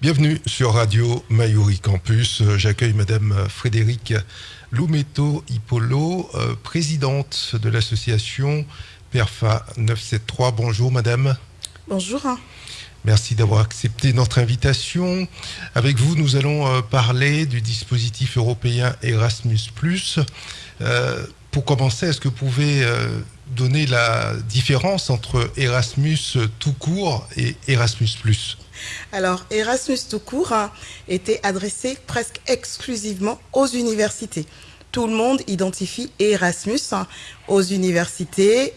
Bienvenue sur Radio Mayuri Campus. J'accueille Madame Frédéric Loumeto Hippolo, euh, présidente de l'association PERFA 973. Bonjour Madame. Bonjour. Merci d'avoir accepté notre invitation. Avec vous, nous allons euh, parler du dispositif européen Erasmus ⁇ euh, Pour commencer, est-ce que vous pouvez donner la différence entre Erasmus tout court et Erasmus ⁇ alors, Erasmus tout court hein, était adressé presque exclusivement aux universités. Tout le monde identifie Erasmus hein, aux universités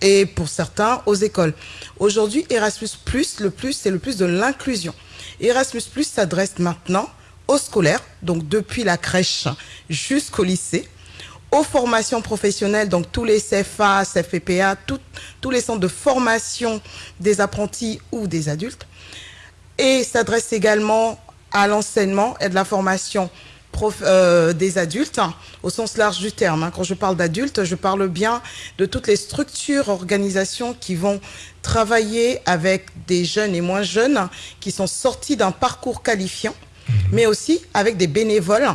et pour certains aux écoles. Aujourd'hui, Erasmus+, le plus, c'est le plus de l'inclusion. Erasmus+, s'adresse maintenant aux scolaires, donc depuis la crèche jusqu'au lycée, aux formations professionnelles, donc tous les CFA, CFPPA, tous les centres de formation des apprentis ou des adultes, et s'adresse également à l'enseignement et de la formation euh, des adultes, hein, au sens large du terme. Hein. Quand je parle d'adultes, je parle bien de toutes les structures, organisations qui vont travailler avec des jeunes et moins jeunes qui sont sortis d'un parcours qualifiant, mhm. mais aussi avec des bénévoles.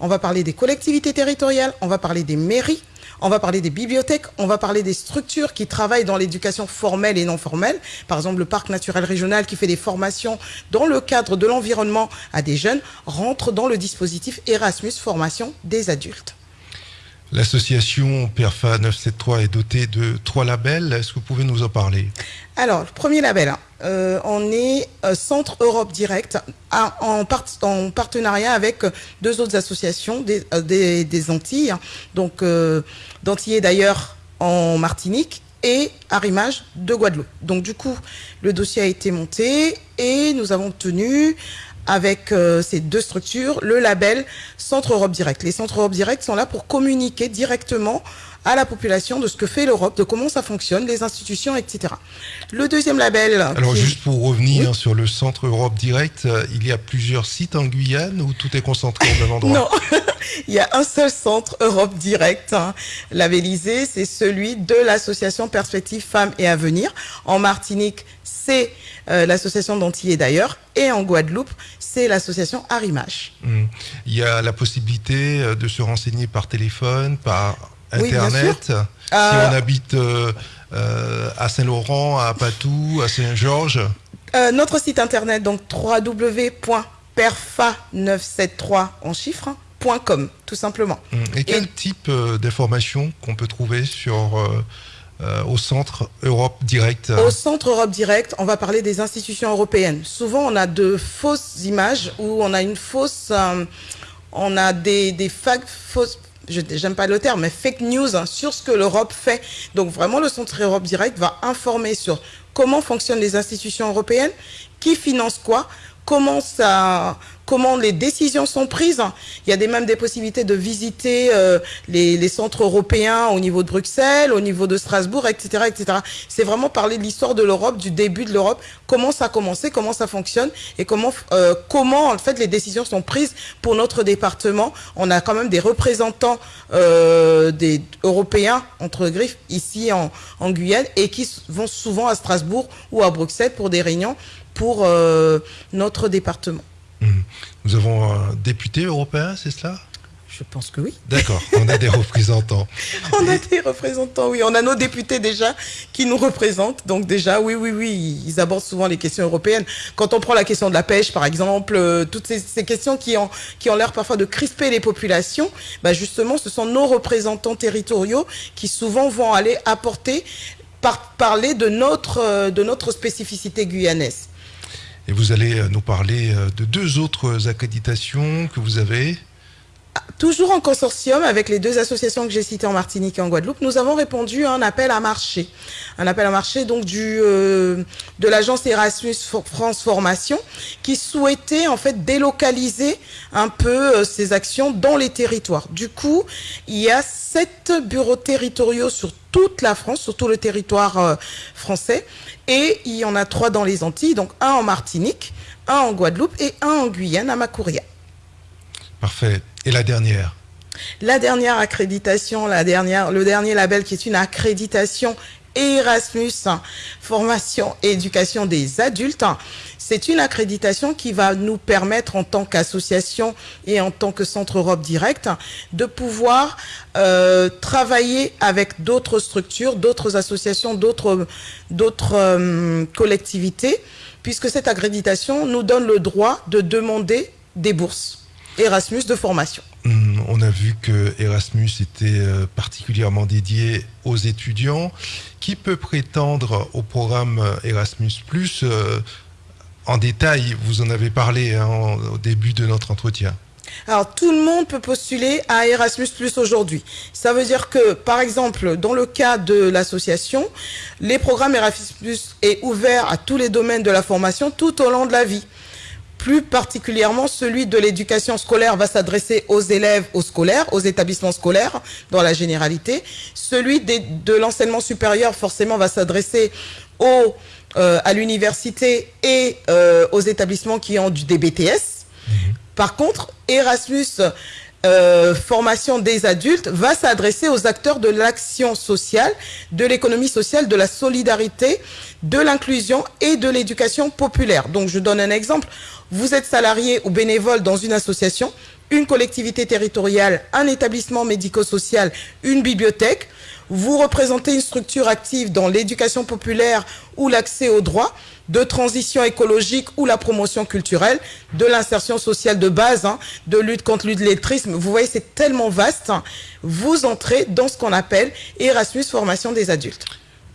On va parler des collectivités territoriales, on va parler des mairies, on va parler des bibliothèques, on va parler des structures qui travaillent dans l'éducation formelle et non formelle. Par exemple, le parc naturel régional qui fait des formations dans le cadre de l'environnement à des jeunes rentre dans le dispositif Erasmus Formation des adultes. L'association PERFA 973 est dotée de trois labels. Est-ce que vous pouvez nous en parler? Alors, le premier label, euh, on est euh, Centre Europe Direct en, partenariat avec deux autres associations des, euh, Antilles. Donc, d'Antillais d'ailleurs en Martinique et Arrimage de Guadeloupe. Donc, du coup, le dossier a été monté et nous avons obtenu avec euh, ces deux structures, le label Centre Europe Direct. Les Centres Europe Direct sont là pour communiquer directement à la population de ce que fait l'Europe, de comment ça fonctionne, les institutions, etc. Le deuxième label... Alors juste pour revenir sur le Centre Europe Direct, euh, il y a plusieurs sites en Guyane où tout est concentré au même endroit? Non, il y a un seul Centre Europe Direct hein, labellisé, c'est celui de l'association Perspective Femmes et Avenir. En Martinique, c'est euh, l'association d'Antillais d'ailleurs, et en Guadeloupe, c'est l'association Arimache. Hmm. Il y a la possibilité euh, de se renseigner par téléphone, par Internet. si euh, on habite à Saint-Laurent, à Patou, à Saint-Georges. notre site internet, donc www.perfa973 en chiffres, .com, tout simplement. Hmm. Et quel type d'informations qu'on peut trouver sur euh, au Centre Europe Direct Au Centre Europe Direct, on va parler des institutions européennes. Souvent, on a de fausses images ou on a une fausse... Euh, on a des, des fausses je n'aime pas le terme, mais fake news hein, sur ce que l'Europe fait. Donc vraiment, le Centre Europe Direct va informer sur comment fonctionnent les institutions européennes, qui finance quoi, comment ça, comment les décisions sont prises. Il y a des, même des possibilités de visiter euh, les, centres européens au niveau de Bruxelles, au niveau de Strasbourg, etc. etc. C'est vraiment parler de l'histoire de l'Europe, du début de l'Europe, comment ça a commencé, comment ça fonctionne et comment, euh, comment en fait les décisions sont prises pour notre département. On a quand même des représentants euh, des Européens, entre griffes, ici en, en Guyane et qui vont souvent à Strasbourg ou à Bruxelles pour des réunions pour notre département. Mhm. Nous avons un député européen, c'est cela? Je pense que oui. D'accord, on a des représentants. on a des représentants, oui. On a nos députés déjà qui nous représentent. Donc déjà, oui, oui, oui, ils abordent souvent les questions européennes. Quand on prend la question de la pêche, par exemple, euh, toutes ces, questions qui ont, qui ont l'air parfois de crisper les populations, bah justement, ce sont nos représentants territoriaux qui souvent vont aller apporter, parler de notre, euh, de notre spécificité guyanaise. Vous allez euh, nous parler euh, de deux autres accréditations que vous avez. Toujours en consortium avec les deux associations que j'ai citées en Martinique et en Guadeloupe, nous avons répondu à un appel à marché. Un appel à marché donc euh, de l'agence Erasmus France Formation qui souhaitait en fait délocaliser un peu ses actions dans les territoires. Du coup, il y a sept bureaux territoriaux sur toute la France, sur tout le territoire français. Et il y en a trois dans les Antilles, donc un en Martinique, un en Guadeloupe et un en Guyane, à Macouria. Parfait. Et la dernière? La dernière accréditation, la dernière, le dernier label qui est une accréditation Erasmus, formation et éducation des adultes. C'est une accréditation qui va nous permettre en tant qu'association et en tant que Centre Europe Direct de pouvoir euh, travailler avec d'autres structures, d'autres associations, d'autres euh, collectivités, puisque cette accréditation nous donne le droit de demander des bourses Erasmus de formation. Hum, on a vu que Erasmus était euh, particulièrement dédié aux étudiants. Qui peut prétendre au programme Erasmus ⁇ euh, En détail, vous en avez parlé hein, au début de notre entretien. Alors, tout le monde peut postuler à Erasmus aujourd'hui. Ça veut dire que, par exemple, dans le cas de l'association, les programmes Erasmus Plus est ouvert à tous les domaines de la formation tout au long de la vie. Plus particulièrement, celui de l'éducation scolaire va s'adresser aux élèves, aux scolaires, aux établissements scolaires, dans la généralité. Celui de l'enseignement supérieur, forcément, va s'adresser euh, à l'université et euh, aux établissements qui ont du DBTS. Mhm. Par contre, Erasmus euh, formation des adultes va s'adresser aux acteurs de l'action sociale, de l'économie sociale, de la solidarité, de l'inclusion et de l'éducation populaire. Donc, je donne un exemple. Vous êtes salarié ou bénévole dans une association, une collectivité territoriale, un établissement médico-social, une bibliothèque. Vous représentez une structure active dans l'éducation populaire ou l'accès aux droits de transition écologique ou la promotion culturelle, de l'insertion sociale de base, hein, de lutte contre l'illettrisme. Vous voyez, c'est tellement vaste. Vous entrez dans ce qu'on appelle Erasmus formation des adultes.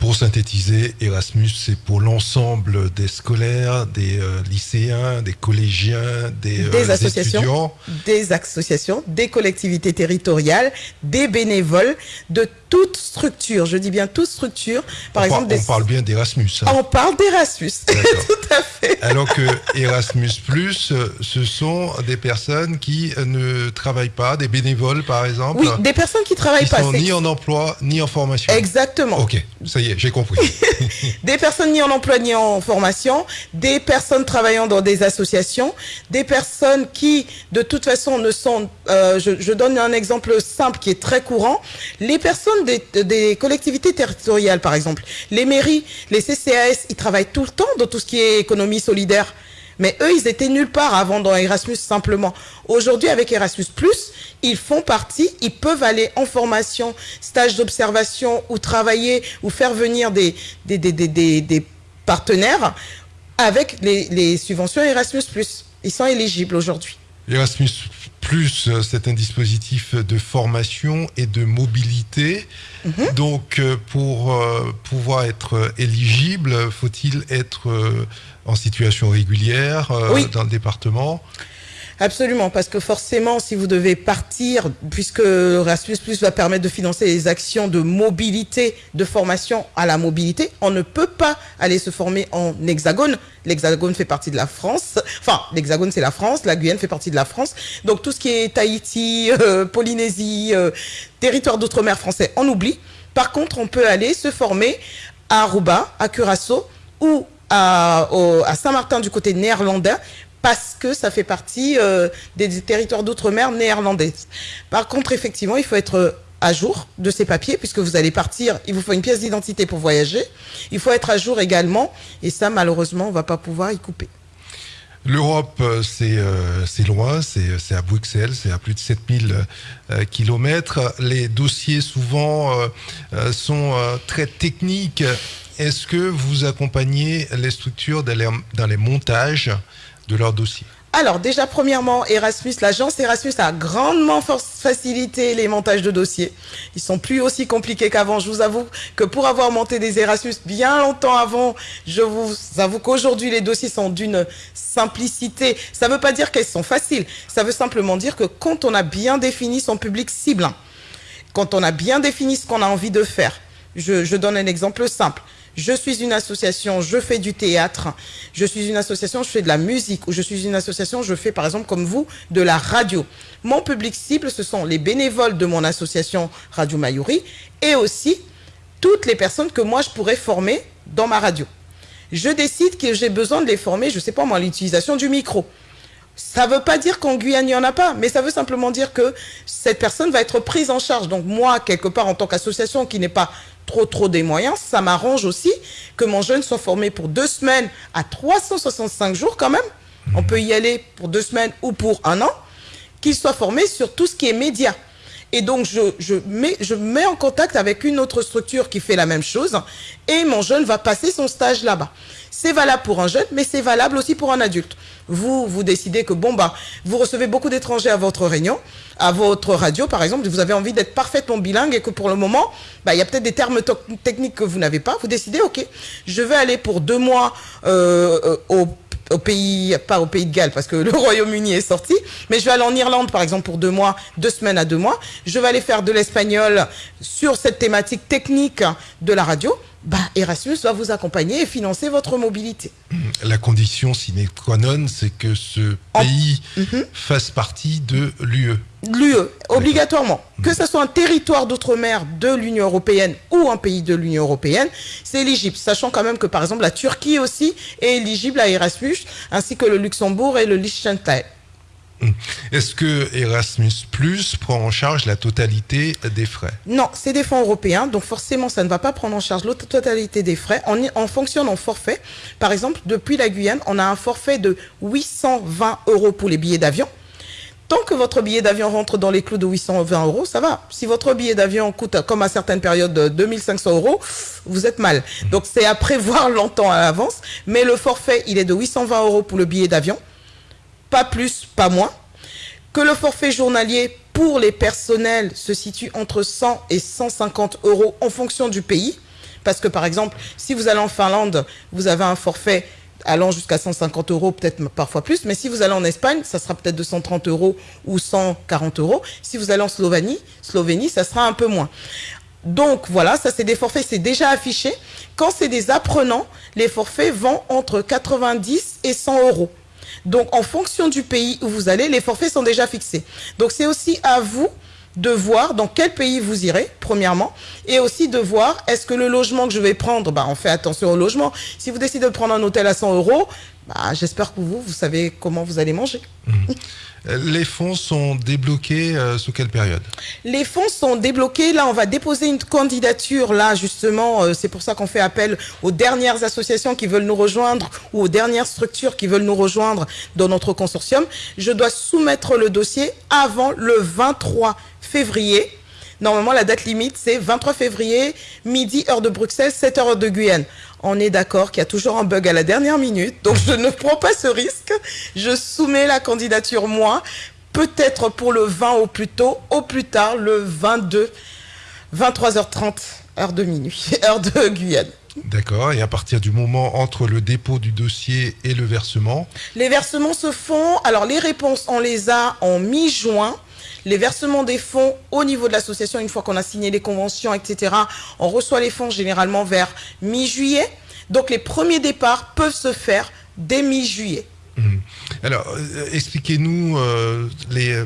Pour synthétiser, Erasmus, c'est pour l'ensemble des scolaires, des euh, lycéens, des collégiens, des, des euh, associations, des associations, des collectivités territoriales, des bénévoles, de toute structure, je dis bien toute structure. Par on exemple, on parle bien d'Erasmus. Hein. On parle d'Erasmus, tout à fait. Alors que Erasmus Plus, ce sont des personnes qui ne travaillent pas, des bénévoles par exemple. Oui, des personnes qui travaillent qui pas. Sont ni en emploi ni en formation. Exactement. Ok, ça y est, j'ai compris. des personnes ni en emploi ni en formation, des personnes travaillant dans des associations, des personnes qui, de toute façon, ne sont. Euh, je, je donne un exemple simple qui est très courant. Les personnes des, collectivités territoriales, par exemple. Les mairies, les CCAS, ils travaillent tout le temps dans tout ce qui est économie solidaire. Mais eux, ils étaient nulle part avant dans Erasmus simplement. Aujourd'hui, avec Erasmus+, ils font partie, ils peuvent aller en formation, stage d'observation ou travailler ou faire venir des, des, des, partenaires avec les, les subventions Erasmus+. Ils sont éligibles aujourd'hui. Erasmus plus, euh, c'est un dispositif de formation et de mobilité. Mhm. Donc, euh, pour euh, pouvoir être éligible, faut-il être en situation régulière dans le département? Absolument, parce que forcément, si vous devez partir, puisque Erasmus Plus va permettre de financer les actions de mobilité, de formation à la mobilité, on ne peut pas aller se former en hexagone. L'hexagone fait partie de la France. Enfin, l'hexagone, c'est la France. La Guyane fait partie de la France. Donc, tout ce qui est Tahiti, euh, Polynésie, euh, territoire d'outre-mer français, on oublie. Par contre, on peut aller se former à Aruba, à Curaçao ou à, à Saint-Martin du côté néerlandais parce que ça fait partie euh, des, territoires d'outre-mer néerlandais. Par contre, effectivement, il faut être à jour de ces papiers, puisque vous allez partir, il vous faut une pièce d'identité pour voyager. Il faut être à jour également, et ça, malheureusement, on ne va pas pouvoir y couper. L'Europe, euh, euh, c'est loin, c'est à Bruxelles, c'est à plus de 7000 kilomètres. Les dossiers, souvent, sont très techniques. Est-ce que vous accompagnez les structures dans les montages de leur dossier alors déjà, premièrement, Erasmus, l'agence Erasmus a grandement facilité les montages de dossiers. Ils sont plus aussi compliqués qu'avant. Je vous avoue que pour avoir monté des Erasmus bien longtemps avant, je vous avoue qu'aujourd'hui, les dossiers sont d'une simplicité. Ça ne veut pas dire qu'elles sont faciles. Ça veut simplement dire que quand on a bien défini son public cible, quand on a bien défini ce qu'on a envie de faire, je donne un exemple simple je suis une association, je fais du théâtre, je suis une association, je fais de la musique, ou je suis une association, je fais par exemple comme vous, de la radio. Mon public cible, ce sont les bénévoles de mon association Radio Mayuri et aussi toutes les personnes que moi je pourrais former dans ma radio. Je décide que j'ai besoin de les former, je ne sais pas moi, l'utilisation du micro. Ça ne veut pas dire qu'en Guyane, il n'y en a pas, mais ça veut simplement dire que cette personne va être prise en charge. Donc moi, quelque part, en tant qu'association qui n'est pas trop trop des moyens, ça m'arrange aussi que mon jeune soit formé pour deux semaines à 365 jours quand même. On peut y aller pour deux semaines ou pour un an, qu'il soit formé sur tout ce qui est média. Et donc, je, je, mets, je mets en contact avec une autre structure qui fait la même chose et mon jeune va passer son stage là-bas. C'est valable pour un jeune, mais c'est valable aussi pour un adulte. Vous, vous décidez que, bon, bah, vous recevez beaucoup d'étrangers à votre réunion, à votre radio, par exemple, vous avez envie d'être parfaitement bilingue et que pour le moment, bah, il y a peut-être des termes techniques que vous n'avez pas. Vous décidez, OK, je vais aller pour deux mois euh, euh au au pays, pas au pays de Galles parce que le Royaume-Uni est sorti, mais je vais aller en Irlande par exemple pour deux mois, deux semaines à deux mois. Je vais aller faire de l'espagnol sur cette thématique technique de la radio. Bah, Erasmus va vous accompagner et financer votre mobilité. La condition sine qua non, c'est que ce pays mhm. fasse partie de l'UE. L'UE, obligatoirement. Que ce soit un territoire d'outre-mer de l'Union européenne ou un pays de l'Union européenne, c'est éligible. Sachant quand même que, par exemple, la Turquie aussi est éligible à Erasmus, ainsi que le Luxembourg et le Liechtenstein. Est-ce que Erasmus Plus prend en charge la totalité des frais Non, c'est des fonds européens, donc forcément ça ne va pas prendre en charge la totalité des frais. On, on fonctionne en forfait. Par exemple, depuis la Guyane, on a un forfait de 820 euros pour les billets d'avion. Tant que votre billet d'avion rentre dans les clous de 820 euros, ça va. Si votre billet d'avion coûte, comme à certaines périodes, 2500 euros, vous êtes mal. Donc c'est à prévoir longtemps à l'avance. Mais le forfait, il est de 820 euros pour le billet d'avion pas plus, pas moins, que le forfait journalier pour les personnels se situe entre 100 et 150 euros en fonction du pays. Parce que par exemple, si vous allez en Finlande, vous avez un forfait allant jusqu'à 150 euros, peut-être parfois plus. Mais si vous allez en Espagne, ça sera peut-être 230 euros ou 140 euros. Si vous allez en Slovénie, Slovénie, ça sera un peu moins. Donc voilà, ça c'est des forfaits, c'est déjà affiché. Quand c'est des apprenants, les forfaits vont entre 90 et 100 euros. Donc, en fonction du pays où vous allez, les forfaits sont déjà fixés. Donc, c'est aussi à vous de voir dans quel pays vous irez, premièrement, et aussi de voir est-ce que le logement que je vais prendre, bah, on fait attention au logement. Si vous décidez de prendre un hôtel à 100 euros, bah, j'espère que vous, vous savez comment vous allez manger. Mmh. Les fonds sont débloqués euh, sous quelle période? Les fonds sont débloqués. Là, on va déposer une candidature. Là, justement, euh, c'est pour ça qu'on fait appel aux dernières associations qui veulent nous rejoindre ou aux dernières structures qui veulent nous rejoindre dans notre consortium. Je dois soumettre le dossier avant le 23 février. Normalement, la date limite, c'est 23 février, midi, heure de Bruxelles, 7 heures de Guyane on est d'accord qu'il y a toujours un bug à la dernière minute, donc je ne prends pas ce risque. Je soumets la candidature moi, peut-être pour le 20 au plus tôt, au plus tard le 22, 23h30, heure de minuit, heure de Guyane. D'accord, et à partir du moment entre le dépôt du dossier et le versement? Les versements se font, alors les réponses, on les a en mi-juin. Les versements des fonds au niveau de l'association, une fois qu'on a signé les conventions, etc., on reçoit les fonds généralement vers mi-juillet. Donc les premiers départs peuvent se faire dès mi-juillet. Mmh. Alors, euh, expliquez-nous euh, les,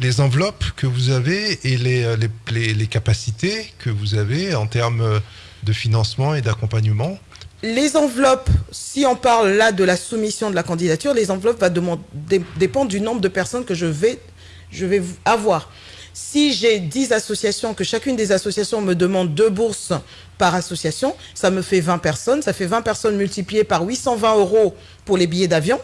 les, enveloppes que vous avez et les, les, capacités que vous avez en termes de financement et d'accompagnement. Les enveloppes, si on parle là de la soumission de la candidature, les enveloppes vont dépendre du nombre de personnes que je vais je vais avoir. Si j'ai 10 associations, que chacune des associations me demande deux bourses par association, ça me fait 20 personnes. Ça fait 20 personnes multipliées par 820 euros pour les billets d'avion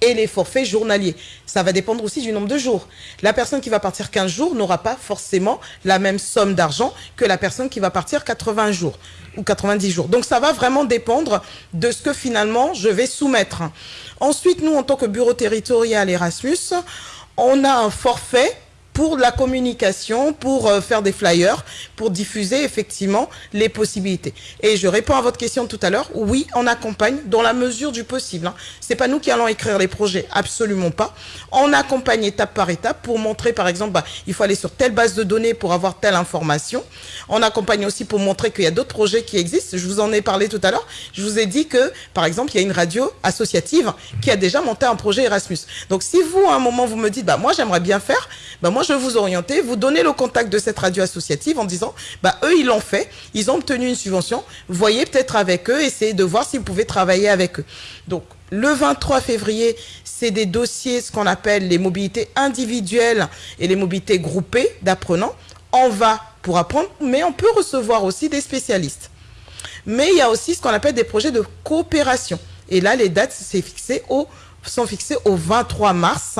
et les forfaits journaliers. Ça va dépendre aussi du nombre de jours. La personne qui va partir 15 jours n'aura pas forcément la même somme d'argent que la personne qui va partir 80 jours ou 90 jours. Donc ça va vraiment dépendre de ce que finalement je vais soumettre. Ensuite, nous, en tant que bureau territorial Erasmus, on a un forfait pour la communication, pour euh, faire des flyers, pour diffuser effectivement les possibilités. Et je réponds à votre question tout à l'heure. Oui, on accompagne dans la mesure du possible. Hein. C'est pas nous qui allons écrire les projets, absolument pas. On accompagne étape par étape pour montrer, par exemple, bah, il faut aller sur telle base de données pour avoir telle information. On accompagne aussi pour montrer qu'il y a d'autres projets qui existent. Je vous en ai parlé tout à l'heure. Je vous ai dit que, par exemple, il y a une radio associative qui a déjà monté un projet Erasmus. Donc, si vous, à un moment, vous me dites, bah, moi, j'aimerais bien faire, bah, moi, je vous orienter, vous donner le contact de cette radio associative en disant, bah, eux, ils l'ont fait, ils ont obtenu une subvention, voyez peut-être avec eux, essayez de voir si vous pouvez travailler avec eux. Donc, le 23 février, c'est des dossiers, ce qu'on appelle les mobilités individuelles et les mobilités groupées d'apprenants. on va pour apprendre, mais on peut recevoir aussi des spécialistes. Mais il y a aussi ce qu'on appelle des projets de coopération. Et là, les dates sont fixées au 23 mars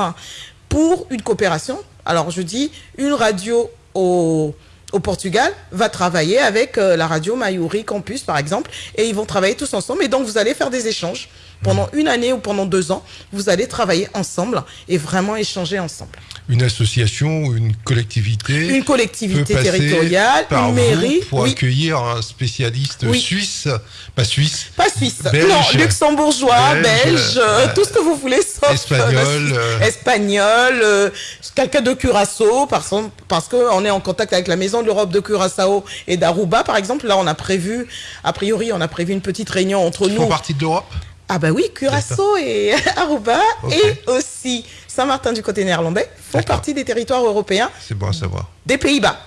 pour une coopération. Alors, je dis une radio au, au Portugal va travailler avec euh, la radio Mayuri Campus, par exemple, et ils vont travailler tous ensemble. Et donc, vous allez faire des échanges pendant une année ou pendant deux ans. Vous allez travailler ensemble et vraiment échanger ensemble une association ou une collectivité Une collectivité territoriale, une mairie. Pour accueillir un spécialiste suisse, pas suisse. Pas suisse, non, luxembourgeois, belge, euh, tout ce que vous voulez, sauf espagnol. Euh, espagnol, euh, quelqu'un de Curaçao, parce, parce qu'on est en contact avec la Maison de l'Europe de Curaçao et d'Aruba, par exemple. Là, on a prévu, a priori, on a prévu une petite réunion entre nous. Ils font partie de l'Europe ah bah oui, Curaçao et Aruba et aussi Saint-Martin du côté néerlandais font partie des territoires européens. C'est bon à savoir. Des Pays-Bas.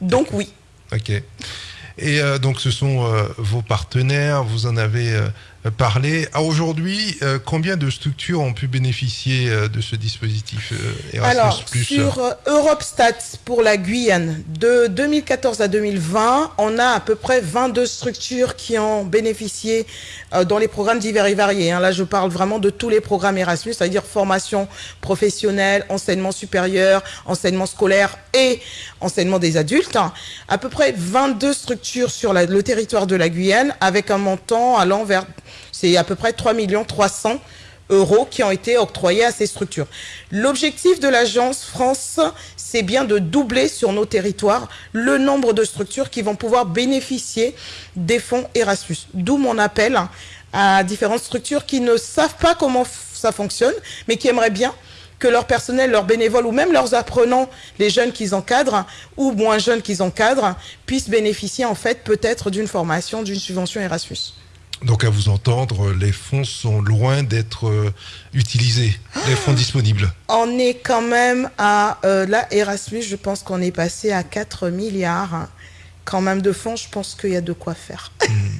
Donc oui. Ok. Et euh, donc ce sont euh, vos partenaires, vous en avez euh, parler. Aujourd'hui, euh, combien de structures ont pu bénéficier euh, de ce dispositif euh, Erasmus Alors, sur Europe Stats pour la Guyane, de 2014 à 2020, on a à peu près 22 structures qui ont bénéficié dans les programmes divers et variés. Hein. Là, je parle vraiment de tous les programmes Erasmus, c'est-à-dire formation professionnelle, enseignement supérieur, enseignement scolaire et enseignement des adultes. À peu près 22 structures sur le territoire de la Guyane avec un montant allant vers c'est à peu près 3 300 euros qui ont été octroyés à ces structures. L'objectif de l'agence France, c'est bien de doubler sur nos territoires le nombre de structures qui vont pouvoir bénéficier des fonds Erasmus. D'où mon appel à différentes structures qui ne savent pas comment ça fonctionne, mais qui aimeraient bien que leur personnel, leurs bénévoles ou même leurs apprenants, les jeunes qu'ils encadrent ou moins jeunes qu'ils encadrent, puissent bénéficier en fait peut-être d'une formation, d'une subvention Erasmus. Donc à vous entendre, les fonds sont loin d'être euh, utilisés, les fonds disponibles. On est quand même à, euh, là, Erasmus, je pense qu'on est passé à 4 milliards quand même de fonds, je pense qu'il y a de quoi faire.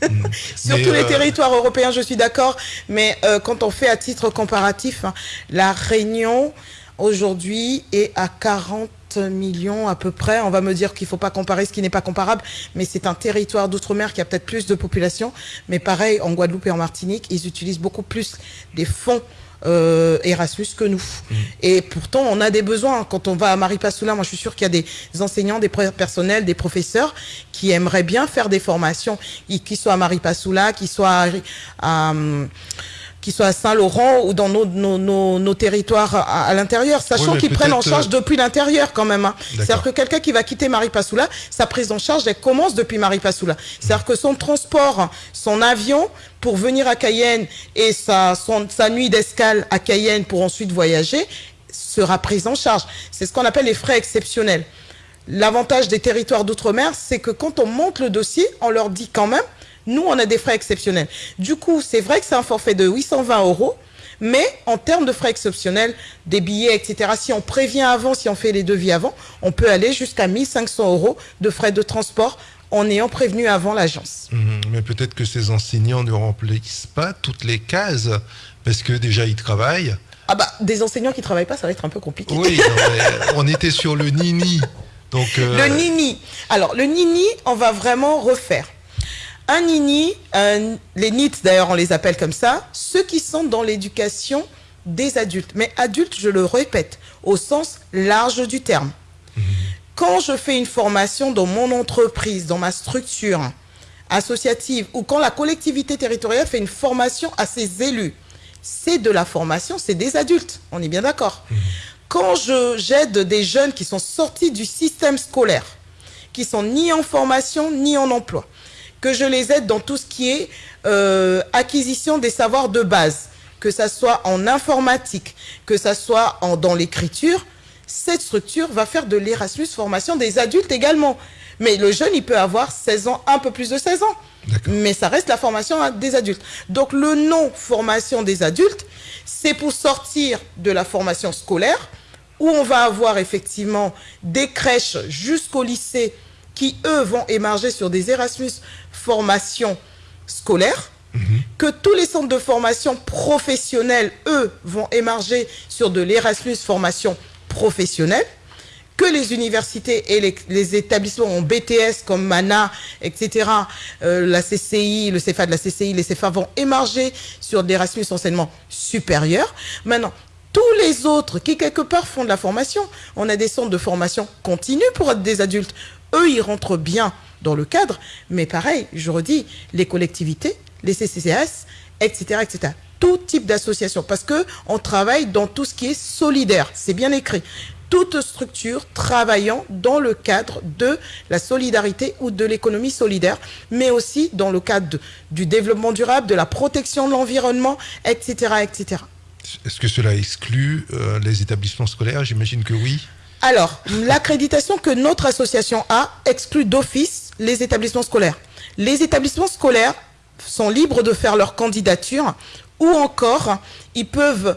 Mm, mm. Sur tous les euh, territoires européens, je suis d'accord, mais quand on fait à titre comparatif, hein, la Réunion aujourd'hui est à 40 millions à peu près. On va me dire qu'il ne faut pas comparer ce qui n'est pas comparable, mais c'est un territoire d'outre-mer qui a peut-être plus de population. Mais pareil, en Guadeloupe et en Martinique, ils utilisent beaucoup plus des fonds euh, Erasmus que nous. Mm. Et pourtant, on a des besoins. Quand on va à Maripasoula, moi je suis sûr qu'il y a des enseignants, des personnels, des professeurs qui aimeraient bien faire des formations, qu'ils soient à Maripasoula, qu'ils soient à qu'ils soient à Saint-Laurent ou dans nos, nos, nos, territoires à, l'intérieur, sachant qu'ils prennent en charge euh, depuis l'intérieur quand même. Hein. C'est-à-dire que quelqu'un qui va quitter Maripasoula, sa prise en charge, elle commence depuis Maripasoula. C'est-à-dire que son transport, son avion pour venir à Cayenne et sa, son, sa nuit d'escale à Cayenne pour ensuite voyager sera prise en charge. C'est ce qu'on appelle les frais exceptionnels. L'avantage des territoires d'outre-mer, c'est que quand on monte le dossier, on leur dit quand même nous, on a des frais exceptionnels. Du coup, c'est vrai que c'est un forfait de 820 euros, mais en termes de frais exceptionnels, des billets, etc., si on prévient avant, si on fait les devis avant, on peut aller jusqu'à 1500 euros de frais de transport en ayant prévenu avant l'agence. Mhm. mais peut-être que ces enseignants ne remplissent pas toutes les cases, parce que déjà, ils travaillent. Ah bah, des enseignants qui ne travaillent pas, ça va être un peu compliqué. Oui, on était sur le Nini. Donc, euh, Le Nini. Alors, le Nini, on va vraiment refaire un nini, les NIT d'ailleurs on les appelle comme ça, ceux qui sont dans l'éducation des adultes. Mais adultes, je le répète, au sens large du terme. Quand je fais une formation dans mon entreprise, dans ma structure associative, ou quand la collectivité territoriale fait une formation à ses élus, c'est de la formation, c'est des adultes, on est bien d'accord. Quand j'aide des jeunes qui sont sortis du système scolaire, qui sont ni en formation ni en emploi, que je les aide dans tout ce qui est euh, acquisition des savoirs de base, que ça soit en informatique, que ça soit en, dans l'écriture, cette structure va faire de l'Erasmus formation des adultes également. Mais le jeune, il peut avoir 16 ans, un peu plus de 16 ans. Mais ça reste la formation des adultes. Donc le nom formation des adultes, c'est pour sortir de la formation scolaire, où on va avoir effectivement des crèches jusqu'au lycée qui, eux, vont émerger sur des Erasmus formation scolaire, que tous les centres de formation professionnelle, eux, vont émerger sur de l'Erasmus formation professionnelle, que les universités et les, établissements en BTS comme MANA, etc., euh, la CCI, le CFA de la CCI, les CFA vont émarger sur l'Erasmus enseignement supérieur. Maintenant, tous les autres qui quelque part font de la formation, on a des centres de formation continue pour des adultes. Eux, ils rentrent bien dans le cadre, mais pareil, je redis, les collectivités, les CCCS, etc., etc. Tout type d'association, parce que on travaille dans tout ce qui est solidaire. C'est bien écrit. Toute structure travaillant dans le cadre de la solidarité ou de l'économie solidaire, mais aussi dans le cadre du développement durable, de la protection de l'environnement, etc., etc. Est-ce que cela exclut euh, les établissements scolaires? J'imagine que oui. Alors, l'accréditation que notre association a exclut d'office les établissements scolaires. Les établissements scolaires sont libres de faire leur candidature ou encore ils peuvent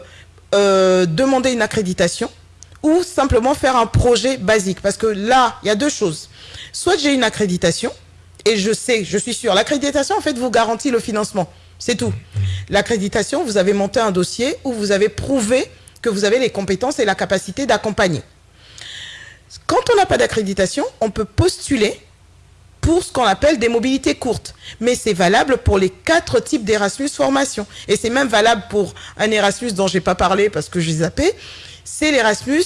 euh, demander une accréditation ou simplement faire un projet basique. Parce que là, il y a deux choses. Soit j'ai une accréditation et je sais, je suis sûr, l'accréditation en fait vous garantit le financement. C'est tout. L'accréditation, vous avez monté un dossier où vous avez prouvé que vous avez les compétences et la capacité d'accompagner. Quand on n'a pas d'accréditation, on peut postuler pour ce qu'on appelle des mobilités courtes. Mais c'est valable pour les quatre types d'Erasmus formation. Et c'est même valable pour un Erasmus dont je n'ai pas parlé parce que j'ai zappé. C'est l'Erasmus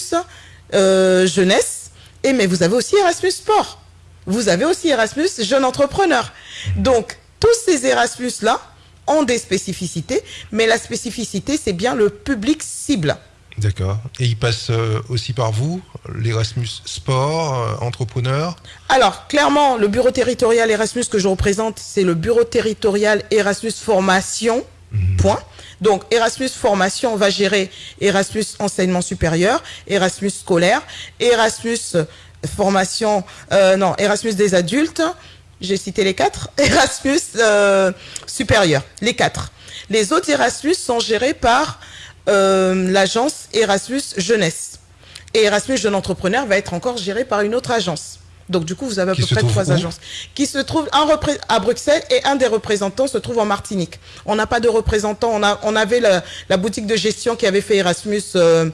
euh, jeunesse. Et mais vous avez aussi Erasmus sport. Vous avez aussi Erasmus jeune entrepreneur. Donc, tous ces Erasmus-là ont des spécificités. Mais la spécificité, c'est bien le public cible. D'accord. Et il passe euh, aussi par vous, l'Erasmus Sport, euh, entrepreneur Alors, clairement, le bureau territorial Erasmus que je représente, c'est le bureau territorial Erasmus Formation. Mhm. Point. Donc, Erasmus Formation va gérer Erasmus Enseignement Supérieur, Erasmus Scolaire, Erasmus euh, Formation, non, Erasmus des adultes, j'ai cité les quatre, Erasmus Supérieur, les quatre. Les autres Erasmus sont gérés par euh, l'agence Erasmus Jeunesse. Et Erasmus Jeune Entrepreneur va être encore géré par une autre agence. Donc du coup, vous avez à peu près trois agences qui se trouvent un à Bruxelles et un des représentants se trouve en Martinique. On n'a pas de représentant. On, a, on avait la, boutique de gestion qui avait fait Erasmus euh,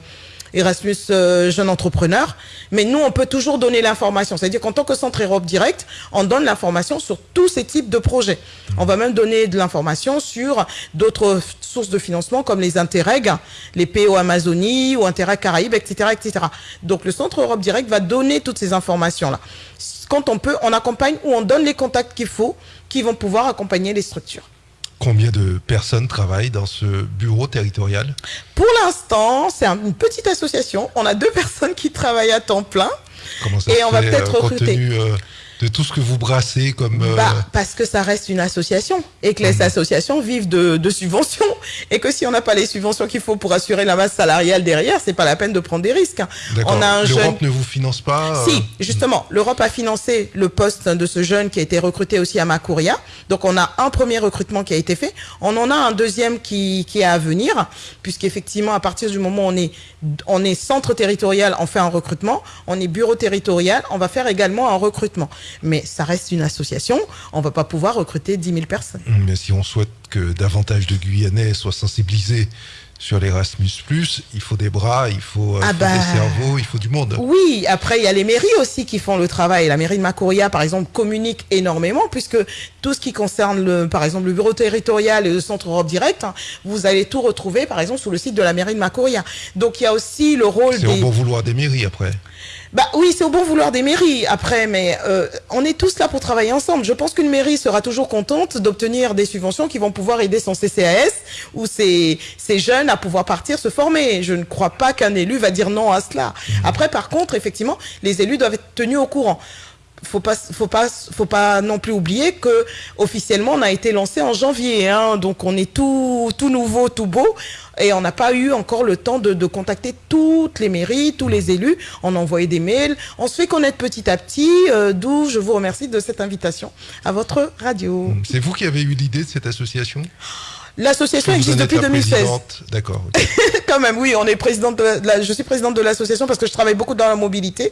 Erasmus euh, Jeune Entrepreneur. Mais nous, on peut toujours donner l'information. C'est-à-dire qu'en tant que centre Europe Direct, on donne l'information sur tous ces types de projets. On va même donner de l'information sur d'autres sources de financement comme les Interreg, les PO Amazonie ou Interreg Caraïbes, etc., etc. Donc le centre Europe Direct va donner toutes ces informations-là. Quand on peut, on accompagne ou on donne les contacts qu'il faut qui vont pouvoir accompagner les structures. Combien de personnes travaillent dans ce bureau territorial Pour l'instant, c'est une petite association. On a deux personnes qui travaillent à temps plein. Comment ça et on va peut-être euh, recruter. Euh, de tout ce que vous brassez comme... Euh, bah, parce que ça reste une association et que les mhm. associations vivent de, subventions et que si on n'a pas les subventions qu'il faut pour assurer la masse salariale derrière, c'est pas la peine de prendre des risques. On a L'Europe ne vous finance pas Si, justement, l'Europe a financé le poste de ce jeune qui a été recruté aussi à Macouria. Donc on a un premier recrutement qui a été fait. On en a un deuxième qui, qui est à venir, puisqu'effectivement, à partir du moment où on est, on est centre territorial, on fait un recrutement. On est bureau territorial, on va faire également un recrutement. Mais ça reste une association, on ne va pas pouvoir recruter 10 000 personnes. Mais si on souhaite que davantage de Guyanais soient sensibilisés sur l'Erasmus, il faut des bras, il faut, euh, ah bah, des cerveaux, il faut du monde. Oui, après, il y a les mairies aussi qui font le travail. La mairie de Macouria, par exemple, communique énormément, puisque tout ce qui concerne, le, par exemple, le bureau territorial et le centre Europe Direct, hein, vous allez tout retrouver, par exemple, sur le site de la mairie de Macouria. Donc, il y a aussi le rôle des... C'est au bon vouloir des mairies, après. Bah oui, c'est au bon vouloir des mairies après, mais euh, on est tous là pour travailler ensemble. Je pense qu'une mairie sera toujours contente d'obtenir des subventions qui vont pouvoir aider son CCAS ou ses, jeunes à pouvoir partir se former. Je ne crois pas qu'un élu va dire non à cela. Après, par contre, effectivement, les élus doivent être tenus au courant faut pas, faut pas, faut pas non plus oublier que officiellement on a été lancé en janvier, hein, donc on est tout, tout nouveau, tout beau, et on n'a pas eu encore le temps de, contacter toutes les mairies, tous les élus. On a des mails, on se fait connaître petit à petit, euh, d'où je vous remercie de cette invitation à votre radio. C'est vous qui avez eu l'idée de cette association? L'association existe depuis 2016. D'accord. Quand même, oui, on est présidente je suis présidente de l'association parce que je travaille beaucoup dans la mobilité.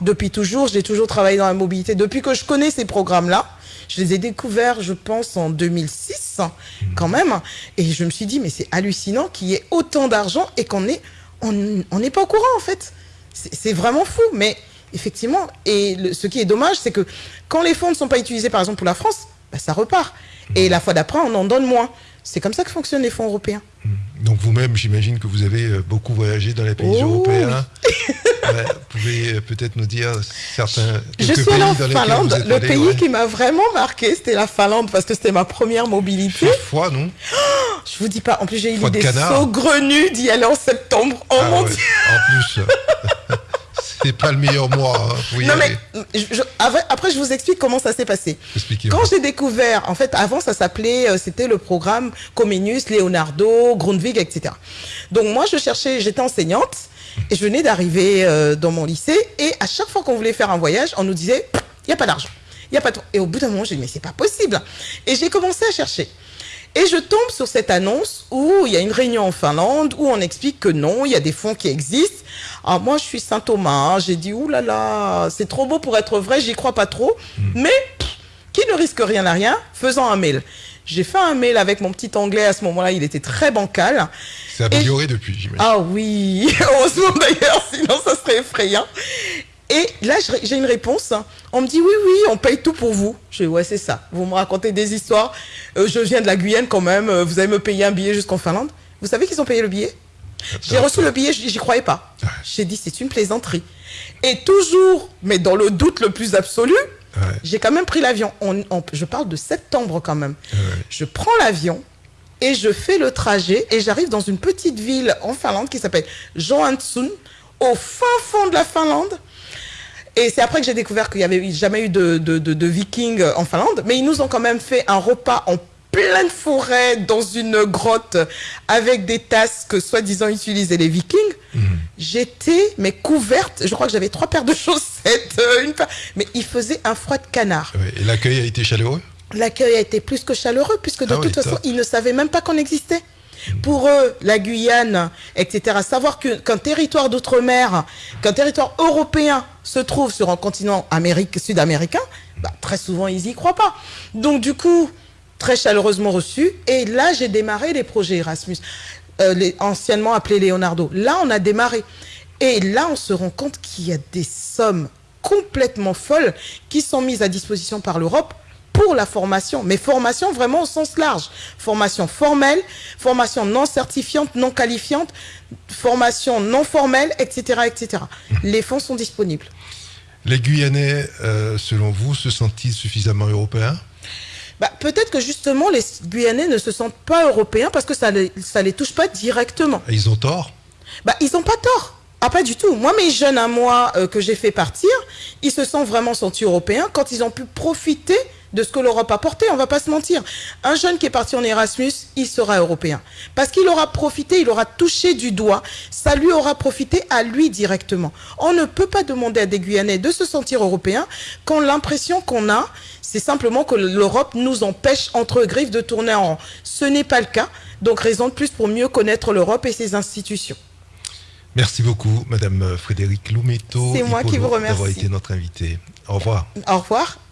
Depuis toujours, j'ai toujours travaillé dans la mobilité. Depuis que je connais ces programmes-là, je les ai découverts, je pense, en 2006, hmm. quand même. Et je me suis dit, mais c'est hallucinant qu'il y ait autant d'argent et qu'on est, on n'est pas au courant, en fait. C'est vraiment fou, mais effectivement, et ce qui est dommage, c'est que quand les fonds ne sont pas utilisés, par exemple, pour la France, bah, ça repart. Et la fois d'après, on en donne moins. C'est comme ça que fonctionnent les fonds européens. Mmh. Donc vous-même, j'imagine que vous avez euh, beaucoup voyagé dans les pays oh européens. vous pouvez euh, peut-être nous dire certains Je suis en Finlande. le pays qui m'a vraiment marqué, c'était la Finlande parce que c'était ma première mobilité. fois, non oh, Je vous dis pas. En plus, j'ai eu l'idée saugrenue d'y aller en septembre. Oh ah mon Dieu En plus. c'est pas le meilleur mois. Hein, non, mais après, je vous explique comment ça s'est passé. Quand j'ai découvert, en fait, avant, ça s'appelait, euh, c'était le programme Comenius, Leonardo, Grundvig, etc. Donc, moi, je cherchais, j'étais enseignante et je venais d'arriver euh, dans mon lycée et à chaque fois qu'on voulait faire un voyage, on nous disait, il n'y a pas d'argent. Il y a pas de... Et au bout d'un moment, j'ai dit, mais c'est pas possible. Et j'ai commencé à chercher. Et je tombe sur cette annonce où il y a une réunion en Finlande où on explique que non, il y a des fonds qui existent. Alors moi, je suis Saint Thomas, j'ai dit, oulala, là là, c'est trop beau pour être vrai, j'y crois pas trop. Hmm. Mais qui ne risque rien à rien, faisant un mail. J'ai fait un mail avec mon petit anglais à ce moment-là, il était très bancal. C'est amélioré depuis, j'imagine. Ah oui, heureusement d'ailleurs, sinon ça serait effrayant. Et là, j'ai une réponse. On me dit oui, oui, on paye tout pour vous. Je dis ouais, c'est ça. Vous me racontez des histoires. Euh, je viens de la Guyane quand même. Euh, vous allez me payer un billet jusqu'en Finlande. Vous savez qu'ils ont payé le billet? J'ai reçu le billet, j'y croyais pas. J'ai dit c'est une plaisanterie. Et toujours, mais dans le doute le plus absolu, j'ai quand même pris l'avion. je parle de septembre quand même. Je prends l'avion et je fais le trajet et j'arrive dans une petite ville en Finlande qui s'appelle Johansson, au fin fond de la Finlande. Et c'est après que j'ai découvert qu'il n'y avait jamais eu de, de, vikings en Finlande. Mais ils nous ont quand même fait un repas en pleine forêt, dans une grotte, avec des tasses que soi-disant utilisaient les vikings. Mhm. J'étais, mais couverte, je crois que j'avais trois paires de chaussettes, euh, une mais il faisait un froid de canard. Et l'accueil a été chaleureux? L'accueil a été plus que chaleureux, puisque de ah toute façon, ils ne savaient même pas qu'on existait. Pour eux, la Guyane, etc., savoir qu'un territoire d'outre-mer, qu'un territoire européen se trouve sur un continent sud-américain, bah, très souvent, ils n'y croient pas. Donc, du coup, très chaleureusement reçu. Et là, j'ai démarré les projets Erasmus, euh, anciennement appelés Leonardo. Là, on a démarré. Et là, on se rend compte qu'il y a des sommes complètement folles qui sont mises à disposition par l'Europe pour la formation, mais formation vraiment au sens large. Formation formelle, formation non certifiante, non qualifiante, formation non formelle, etc. etc. Les fonds sont disponibles. Les Guyanais, euh, selon vous, se sentent-ils suffisamment européens? Bah, Peut-être que justement, les Guyanais ne se sentent pas européens parce que ça ne les, ça les touche pas directement. ils ont tort? Bah, Ils n'ont pas tort. Ah, pas du tout. Moi, mes jeunes à moi euh, que j'ai fait partir, ils se sont vraiment sentis européens quand ils ont pu profiter de ce que l'Europe a porté, on va pas se mentir. Un jeune qui est parti en Erasmus, il sera européen. Parce qu'il aura profité, il aura touché du doigt, ça lui aura profité à lui directement. On ne peut pas demander à des Guyanais de se sentir européens quand l'impression qu'on a, c'est simplement que l'Europe nous empêche entre griffes de tourner en rond. Ce n'est pas le cas, donc raison de plus pour mieux connaître l'Europe et ses institutions. Merci beaucoup, Madame Frédéric Loumetto. C'est moi qui vous remercie. d'avoir été notre invité. Au revoir. Au revoir.